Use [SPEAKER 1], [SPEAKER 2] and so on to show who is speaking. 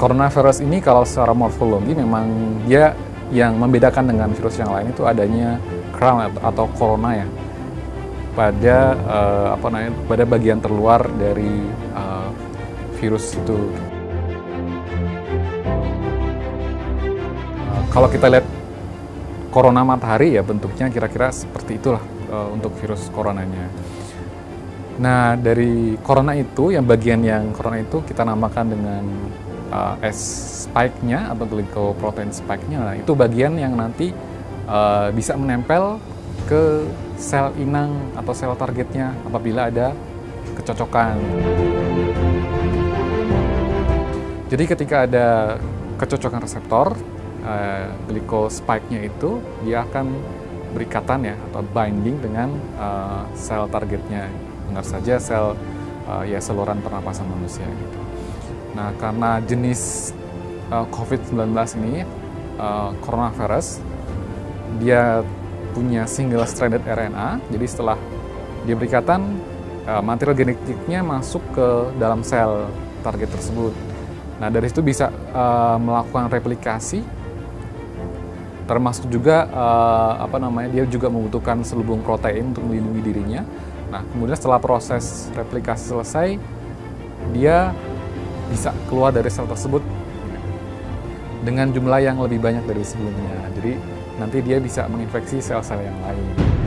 [SPEAKER 1] Coronavirus ini kalau secara morfologi memang dia yang membedakan dengan virus yang lain itu adanya crown atau corona ya pada uh, apa namanya pada bagian terluar dari uh, virus itu. Uh, kalau kita lihat corona matahari ya bentuknya kira-kira seperti itulah uh, untuk virus coronanya. Nah dari corona itu yang bagian yang corona itu kita namakan dengan uh, S spike-nya atau glycoprotein spike-nya, nah, itu bagian yang nanti uh, bisa menempel ke sel inang atau sel targetnya apabila ada kecocokan. Jadi ketika ada kecocokan reseptor, uh, glycospike-nya itu dia akan berikatan ya atau binding dengan uh, sel targetnya. Benar saja sel uh, ya saluran pernapasan manusia gitu. Nah, karena jenis uh, COVID-19 ini, uh, coronavirus, dia punya single stranded RNA, jadi setelah dia berikatan, uh, material genetiknya masuk ke dalam sel target tersebut. Nah, dari situ bisa uh, melakukan replikasi, termasuk juga uh, apa namanya dia juga membutuhkan selubung protein untuk melindungi dirinya. Nah, kemudian setelah proses replikasi selesai, dia bisa keluar dari sel tersebut dengan jumlah yang lebih banyak dari sebelumnya. Jadi nanti dia bisa menginfeksi sel-sel yang lain.